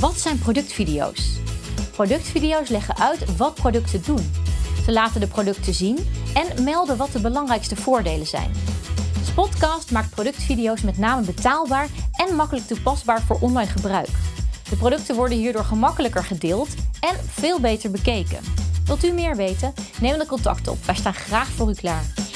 Wat zijn productvideo's? Productvideo's leggen uit wat producten doen. Ze laten de producten zien en melden wat de belangrijkste voordelen zijn. Spotcast maakt productvideo's met name betaalbaar en makkelijk toepasbaar voor online gebruik. De producten worden hierdoor gemakkelijker gedeeld en veel beter bekeken. Wilt u meer weten? Neem dan contact op. Wij staan graag voor u klaar.